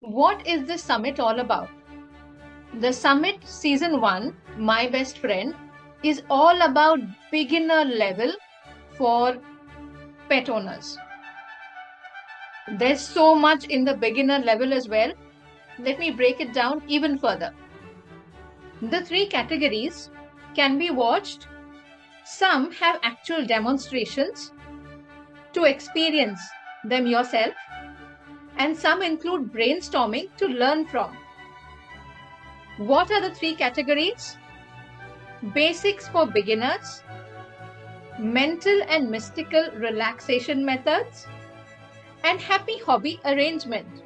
What is this summit all about? The summit season 1, My Best Friend, is all about beginner level for pet owners. There's so much in the beginner level as well. Let me break it down even further. The three categories can be watched. Some have actual demonstrations to experience them yourself, and some include brainstorming to learn from. What are the three categories? Basics for beginners, mental and mystical relaxation methods, and happy hobby arrangement.